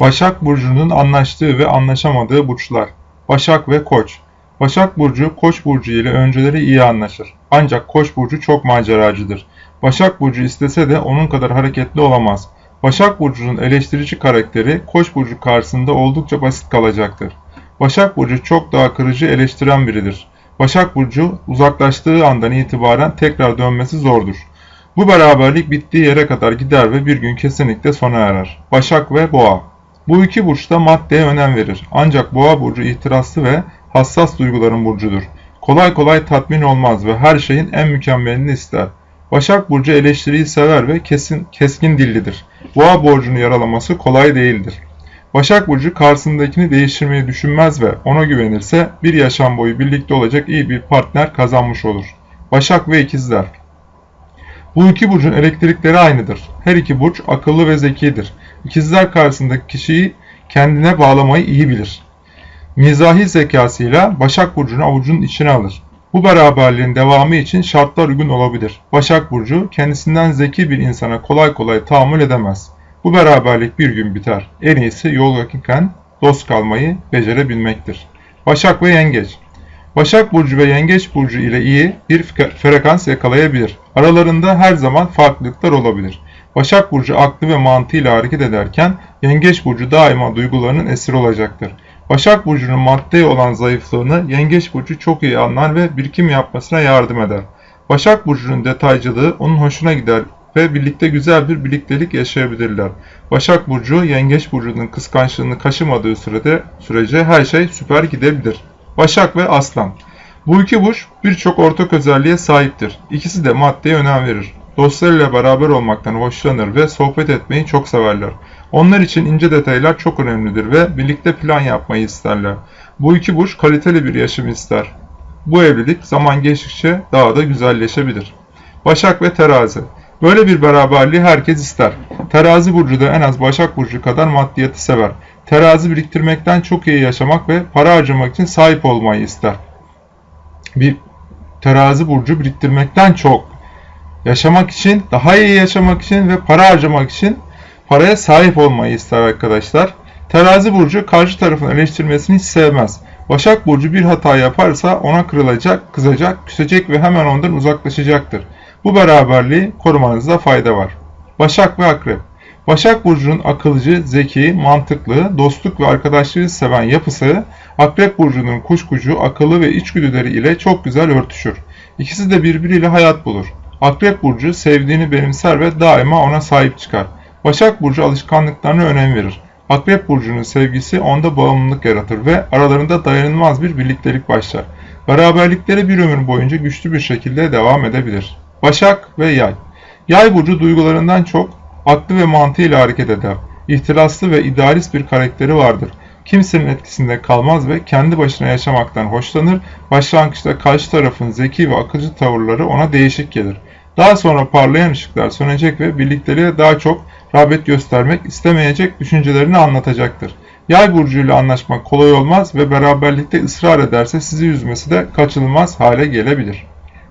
Başak Burcu'nun anlaştığı ve anlaşamadığı burçlar. Başak ve Koç. Başak Burcu, Koç Burcu ile önceleri iyi anlaşır. Ancak Koç Burcu çok maceracıdır. Başak Burcu istese de onun kadar hareketli olamaz. Başak Burcu'nun eleştirici karakteri Koç Burcu karşısında oldukça basit kalacaktır. Başak Burcu çok daha kırıcı eleştiren biridir. Başak Burcu uzaklaştığı andan itibaren tekrar dönmesi zordur. Bu beraberlik bittiği yere kadar gider ve bir gün kesinlikle sona erer. Başak ve Boğa Bu iki burç da maddeye önem verir. Ancak Boğa burcu ihtiraslı ve hassas duyguların burcudur. Kolay kolay tatmin olmaz ve her şeyin en mükemmelini ister. Başak burcu eleştiriyi sever ve kesin keskin dillidir. Boğa borcunu yaralaması kolay değildir. Başak Burcu karşısındakini değiştirmeyi düşünmez ve ona güvenirse bir yaşam boyu birlikte olacak iyi bir partner kazanmış olur. Başak ve İkizler Bu iki burcun elektrikleri aynıdır. Her iki burç akıllı ve zekidir. İkizler karşısındaki kişiyi kendine bağlamayı iyi bilir. Mizahi zekasıyla Başak Burcu'nu avucunun içine alır. Bu beraberliğin devamı için şartlar uygun olabilir. Başak Burcu kendisinden zeki bir insana kolay kolay tahammül edemez. Bu beraberlik bir gün biter. En iyisi yol yakınken dost kalmayı becerebilmektir. Başak ve Yengeç Başak Burcu ve Yengeç Burcu ile iyi bir frekans yakalayabilir. Aralarında her zaman farklılıklar olabilir. Başak Burcu aklı ve mantığıyla hareket ederken Yengeç Burcu daima duygularının esiri olacaktır. Başak Burcu'nun maddeye olan zayıflığını Yengeç Burcu çok iyi anlar ve birikim yapmasına yardım eder. Başak Burcu'nun detaycılığı onun hoşuna gider ve birlikte güzel bir birliktelik yaşayabilirler. Başak Burcu, Yengeç Burcu'nun kıskançlığını kaşımadığı sürede sürece her şey süper gidebilir. Başak ve Aslan Bu iki burç birçok ortak özelliğe sahiptir. İkisi de maddeye önem verir. Dostlarıyla beraber olmaktan hoşlanır ve sohbet etmeyi çok severler. Onlar için ince detaylar çok önemlidir ve birlikte plan yapmayı isterler. Bu iki burç kaliteli bir yaşam ister. Bu evlilik zaman geçtikçe daha da güzelleşebilir. Başak ve Terazi Böyle bir beraberliği herkes ister. Terazi burcu da en az Başak burcu kadar maddiyatı sever. Terazi biriktirmekten çok iyi yaşamak ve para harcamak için sahip olmayı ister. Bir terazi burcu biriktirmekten çok yaşamak için, daha iyi yaşamak için ve para harcamak için paraya sahip olmayı ister arkadaşlar. Terazi burcu karşı tarafın eleştirmesini hiç sevmez. Başak burcu bir hata yaparsa ona kırılacak, kızacak, küsecek ve hemen ondan uzaklaşacaktır. Bu beraberliği korumanızda fayda var. Başak ve Akrep Başak Burcu'nun akılcı, zeki, mantıklı, dostluk ve arkadaşlığı seven yapısı Akrep Burcu'nun kuşkucu, akıllı ve içgüdüleri ile çok güzel örtüşür. İkisi de birbiriyle hayat bulur. Akrep Burcu sevdiğini benimser ve daima ona sahip çıkar. Başak Burcu alışkanlıklarına önem verir. Akrep Burcu'nun sevgisi onda bağımlılık yaratır ve aralarında dayanılmaz bir birliktelik başlar. Beraberlikleri bir ömür boyunca güçlü bir şekilde devam edebilir. Başak ve Yay Yay burcu duygularından çok aklı ve mantığıyla hareket eder. İhtiraslı ve idealist bir karakteri vardır. Kimsenin etkisinde kalmaz ve kendi başına yaşamaktan hoşlanır. Başlangıçta karşı tarafın zeki ve akılcı tavırları ona değişik gelir. Daha sonra parlayan ışıklar sönecek ve birlikteliğe daha çok rağbet göstermek istemeyecek düşüncelerini anlatacaktır. Yay burcuyla anlaşmak kolay olmaz ve beraberlikte ısrar ederse sizi üzmesi de kaçınılmaz hale gelebilir.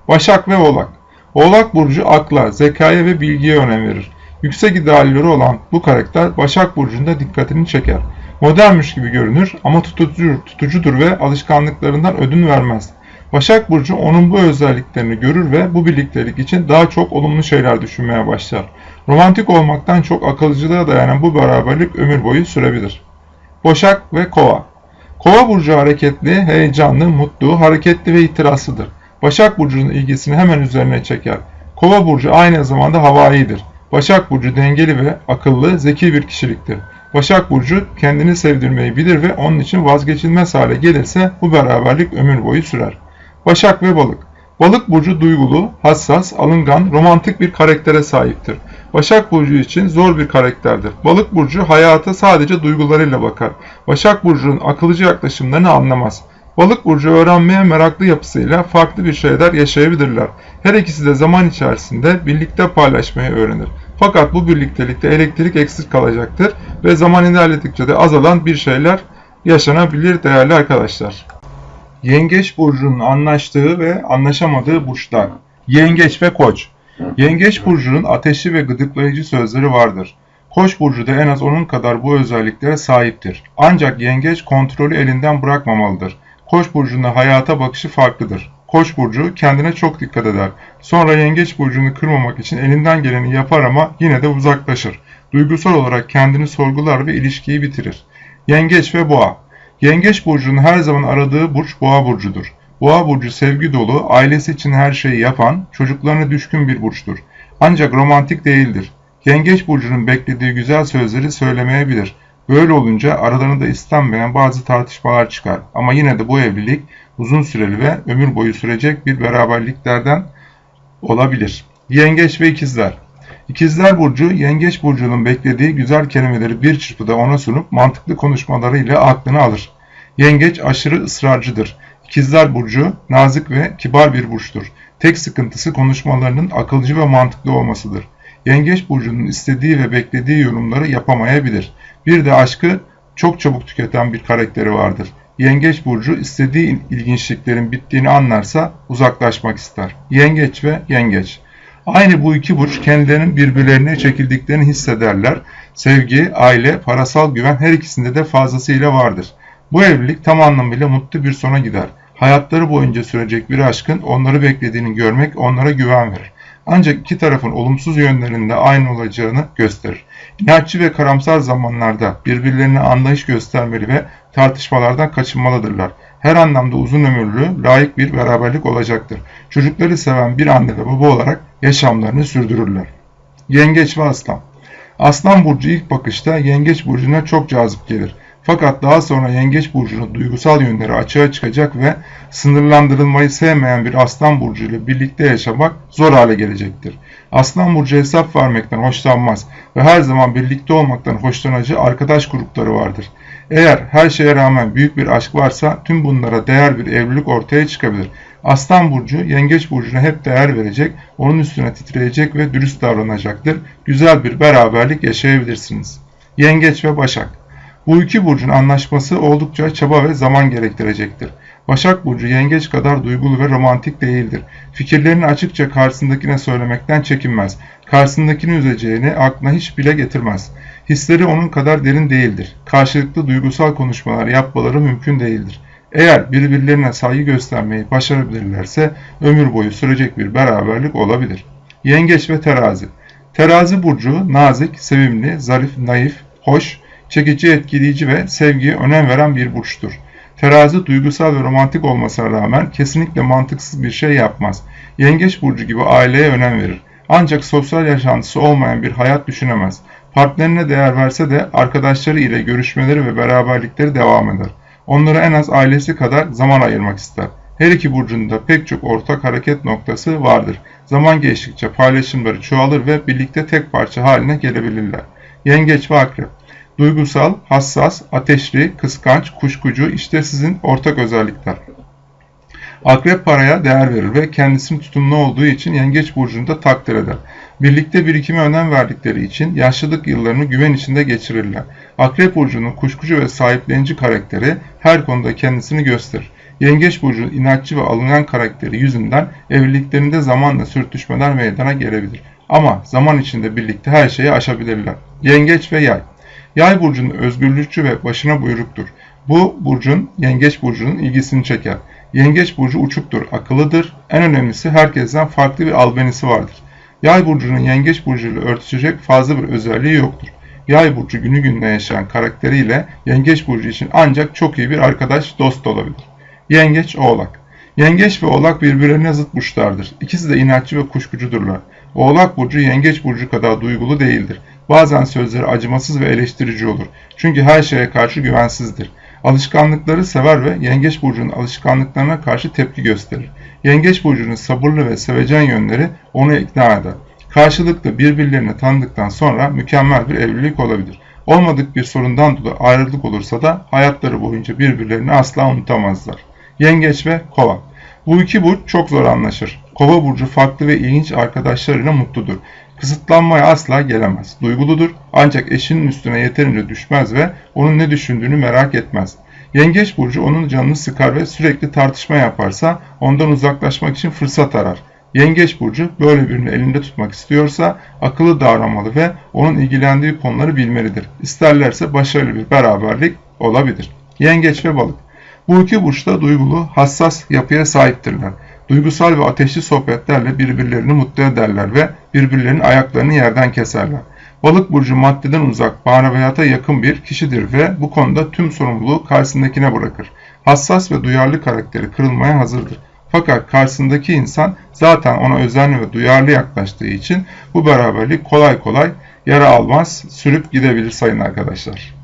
Başak ve Oğlak Oğlak Burcu akla, zekaya ve bilgiye önem verir. Yüksek idealleri olan bu karakter Başak Burcu'nda dikkatini çeker. Modernmiş gibi görünür ama tutucudur, tutucudur ve alışkanlıklarından ödün vermez. Başak Burcu onun bu özelliklerini görür ve bu birliktelik için daha çok olumlu şeyler düşünmeye başlar. Romantik olmaktan çok akılcılığa dayanan bu beraberlik ömür boyu sürebilir. Başak ve Kova Kova burcu hareketli, heyecanlı, mutlu, hareketli ve itirazlıdır. Başak Burcu'nun ilgisini hemen üzerine çeker. Kova Burcu aynı zamanda havaidir. Başak Burcu dengeli ve akıllı, zeki bir kişiliktir. Başak Burcu kendini sevdirmeyi bilir ve onun için vazgeçilmez hale gelirse bu beraberlik ömür boyu sürer. Başak ve Balık Balık burcu duygulu, hassas, alıngan, romantik bir karaktere sahiptir. Başak burcu için zor bir karakterdir. Balık burcu hayata sadece duygularıyla bakar. Başak burcunun akılcı yaklaşımlarını anlamaz. Balık burcu öğrenmeye meraklı yapısıyla farklı bir şeyler yaşayabilirler. Her ikisi de zaman içerisinde birlikte paylaşmayı öğrenir. Fakat bu birliktelikte elektrik eksik kalacaktır ve zaman ilerledikçe de azalan bir şeyler yaşanabilir değerli arkadaşlar. Yengeç burcunun anlaştığı ve anlaşamadığı burçlar. Yengeç ve Koç. Yengeç burcunun ateşli ve gıdıklayıcı sözleri vardır. Koç burcu da en az onun kadar bu özelliklere sahiptir. Ancak yengeç kontrolü elinden bırakmamalıdır. Koç burcunda hayata bakışı farklıdır. Koç burcu kendine çok dikkat eder. Sonra yengeç burcunu kırmamak için elinden geleni yapar ama yine de uzaklaşır. Duygusal olarak kendini sorgular ve ilişkiyi bitirir. Yengeç ve boğa Yengeç burcunun her zaman aradığı burç boğa burcudur. Boğa burcu sevgi dolu, ailesi için her şeyi yapan, çocuklarına düşkün bir burçtur. Ancak romantik değildir. Yengeç burcunun beklediği güzel sözleri söylemeyebilir. Böyle olunca aralarında istenmeyen bazı tartışmalar çıkar. Ama yine de bu evlilik uzun süreli ve ömür boyu sürecek bir beraberliklerden olabilir. Yengeç ve ikizler İkizler Burcu, Yengeç Burcu'nun beklediği güzel kelimeleri bir çırpıda ona sunup mantıklı konuşmalarıyla aklını alır. Yengeç aşırı ısrarcıdır. İkizler Burcu, nazik ve kibar bir burçtur. Tek sıkıntısı konuşmalarının akılcı ve mantıklı olmasıdır. Yengeç Burcu'nun istediği ve beklediği yorumları yapamayabilir. Bir de aşkı çok çabuk tüketen bir karakteri vardır. Yengeç burcu istediği ilginçliklerin bittiğini anlarsa uzaklaşmak ister. Yengeç ve yengeç. Aynı bu iki burç kendilerinin birbirlerine çekildiklerini hissederler. Sevgi, aile, parasal güven her ikisinde de fazlasıyla vardır. Bu evlilik tam anlamıyla mutlu bir sona gider. Hayatları boyunca sürecek bir aşkın onları beklediğini görmek onlara güven verir. Ancak iki tarafın olumsuz yönlerinde aynı olacağını gösterir. İnatçı ve karamsar zamanlarda birbirlerine anlayış göstermeli ve tartışmalardan kaçınmalıdırlar. Her anlamda uzun ömürlü, layık bir beraberlik olacaktır. Çocukları seven bir anne ve baba olarak yaşamlarını sürdürürler. Yengeç ve Aslan Aslan burcu ilk bakışta Yengeç burcuna çok cazip gelir. Fakat daha sonra Yengeç burcunun duygusal yönleri açığa çıkacak ve sınırlandırılmayı sevmeyen bir Aslan burcu ile birlikte yaşamak zor hale gelecektir. Aslan burcu hesap vermekten hoşlanmaz ve her zaman birlikte olmaktan hoşlanacağı arkadaş grupları vardır. Eğer her şeye rağmen büyük bir aşk varsa tüm bunlara değer bir evlilik ortaya çıkabilir. Aslan burcu yengeç burcuna hep değer verecek, onun üstüne titreyecek ve dürüst davranacaktır. Güzel bir beraberlik yaşayabilirsiniz. Yengeç ve Başak Bu iki burcun anlaşması oldukça çaba ve zaman gerektirecektir. Başak Burcu yengeç kadar duygulu ve romantik değildir. Fikirlerini açıkça karşısındakine söylemekten çekinmez. Karşısındakini üzeceğini aklına hiç bile getirmez. Hisleri onun kadar derin değildir. Karşılıklı duygusal konuşmalar yapmaları mümkün değildir. Eğer birbirlerine saygı göstermeyi başarabilirlerse ömür boyu sürecek bir beraberlik olabilir. Yengeç ve Terazi Terazi burcu nazik, sevimli, zarif, naif, hoş, çekici, etkileyici ve sevgiye önem veren bir burçtur. Terazi duygusal ve romantik olmasına rağmen kesinlikle mantıksız bir şey yapmaz. Yengeç burcu gibi aileye önem verir. Ancak sosyal yaşantısı olmayan bir hayat düşünemez. Partnerine değer verse de arkadaşları ile görüşmeleri ve beraberlikleri devam eder. Onlara en az ailesi kadar zaman ayırmak ister. Her iki burcunda pek çok ortak hareket noktası vardır. Zaman geçtikçe paylaşımları çoğalır ve birlikte tek parça haline gelebilirler. Yengeç ve Akrep Duygusal, hassas, ateşli, kıskanç, kuşkucu işte sizin ortak özellikler. Akrep paraya değer verir ve kendisinin tutumlu olduğu için yengeç burcunda takdir eder. Birlikte birikime önem verdikleri için yaşlılık yıllarını güven içinde geçirirler. Akrep burcunun kuşkucu ve sahiplenici karakteri her konuda kendisini gösterir. Yengeç burcunun inatçı ve alıngan karakteri yüzünden evliliklerinde zamanla sürtüşmeler meydana gelebilir. Ama zaman içinde birlikte her şeyi aşabilirler. Yengeç ve yay Yay burcunun özgürlükçü ve başına buyruktur. Bu burcun yengeç burcunun ilgisini çeker. Yengeç burcu uçuktur, akıllıdır. En önemlisi herkesten farklı bir albenisi vardır. Yay burcunun yengeç burcuyla örtüşecek fazla bir özelliği yoktur. Yay burcu günü gününe yaşayan karakteriyle yengeç burcu için ancak çok iyi bir arkadaş, dost olabilir. Yengeç, oğlak. Yengeç ve oğlak birbirlerine zıt burçlardır. İkisi de inatçı ve kuşkucudurlar. Oğlak burcu yengeç burcu kadar duygulu değildir. Bazen sözleri acımasız ve eleştirici olur. Çünkü her şeye karşı güvensizdir. Alışkanlıkları sever ve Yengeç Burcu'nun alışkanlıklarına karşı tepki gösterir. Yengeç Burcu'nun sabırlı ve sevecen yönleri onu ikna eder. Karşılıklı birbirlerini tanıdıktan sonra mükemmel bir evlilik olabilir. Olmadık bir sorundan dolayı ayrılık olursa da hayatları boyunca birbirlerini asla unutamazlar. Yengeç ve Kova Bu iki burç çok zor anlaşır. Kova burcu farklı ve ilginç arkadaşlarıyla mutludur. Kısıtlanmaya asla gelemez. Duyguludur ancak eşinin üstüne yeterince düşmez ve onun ne düşündüğünü merak etmez. Yengeç burcu onun canını sıkar ve sürekli tartışma yaparsa ondan uzaklaşmak için fırsat arar. Yengeç burcu böyle birini elinde tutmak istiyorsa akıllı davranmalı ve onun ilgilendiği konuları bilmelidir. İsterlerse başarılı bir beraberlik olabilir. Yengeç ve balık. Bu iki burçta duygulu, hassas yapıya sahiptirler. Duygusal ve ateşli sohbetlerle birbirlerini mutlu ederler ve birbirlerinin ayaklarını yerden keserler. Balık burcu maddeden uzak, maneviyata yakın bir kişidir ve bu konuda tüm sorumluluğu karşısındakine bırakır. Hassas ve duyarlı karakteri kırılmaya hazırdır. Fakat karşısındaki insan zaten ona özenli ve duyarlı yaklaştığı için bu beraberlik kolay kolay yara almaz, sürüp gidebilir sayın arkadaşlar.